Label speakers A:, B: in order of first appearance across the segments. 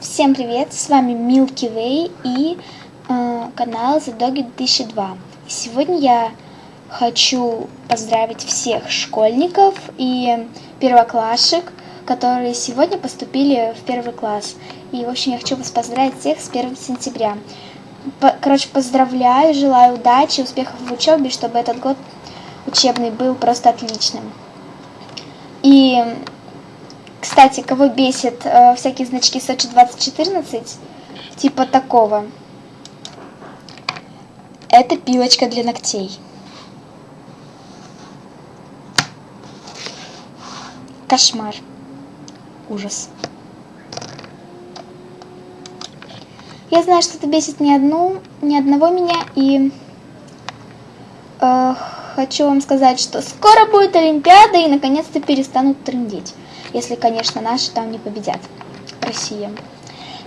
A: Всем привет, с вами Milky Way и э, канал The Doggy 2002. Сегодня я хочу поздравить всех школьников и первоклашек, которые сегодня поступили в первый класс. И, в общем, я хочу вас поздравить всех с 1 сентября. По короче, поздравляю, желаю удачи, успехов в учебе, чтобы этот год учебный был просто отличным. И кстати, кого бесит э, всякие значки Сочи 2014, типа такого. Это пилочка для ногтей. Кошмар. Ужас. Я знаю, что это бесит ни одну, ни одного меня, и э, хочу вам сказать, что скоро будет Олимпиада, и наконец-то перестанут трындеть. Если, конечно, наши там не победят. Россия.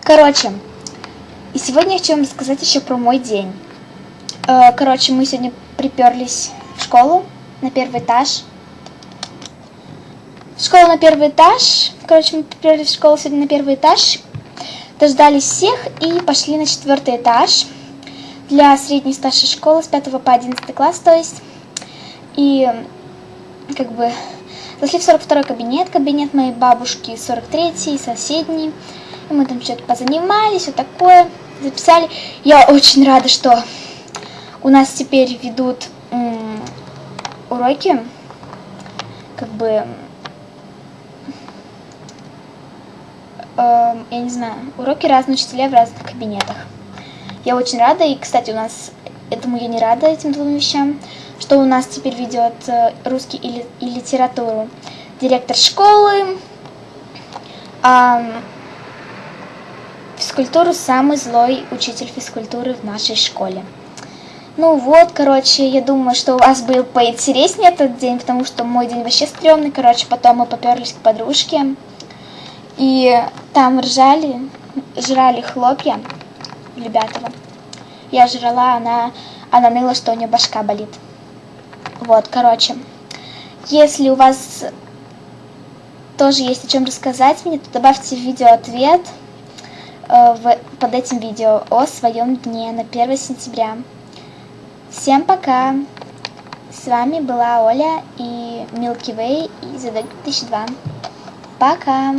A: Короче, и сегодня я хочу вам рассказать еще про мой день. Э, короче, мы сегодня приперлись в школу на первый этаж. В школу на первый этаж. Короче, мы приперлись в школу сегодня на первый этаж. Дождались всех и пошли на четвертый этаж. Для средней старшей школы с 5 по 11 класс, то есть. И как бы Зашли в 42 кабинет, кабинет моей бабушки, 43-й, соседний. И мы там что-то позанимались, вот такое, записали. Я очень рада, что у нас теперь ведут уроки, как бы, э, я не знаю, уроки разные учителя в разных кабинетах. Я очень рада, и, кстати, у нас, этому я не рада, этим двум вещам, что у нас теперь ведет э, русский и, литературу директор школы, а, физкультуру самый злой учитель физкультуры в нашей школе. Ну вот, короче, я думаю, что у вас был поинтереснее этот день, потому что мой день вообще стрёмный. Короче, потом мы поперлись к подружке. И там ржали, жрали хлопья Любятово. Я жрала, она, она ныла, что у нее башка болит. Вот, короче, если у вас тоже есть о чем рассказать мне, то добавьте в видео ответ э, в, под этим видео о своем дне на 1 сентября. Всем пока! С вами была Оля и Milky Way и Задок 2002. Пока!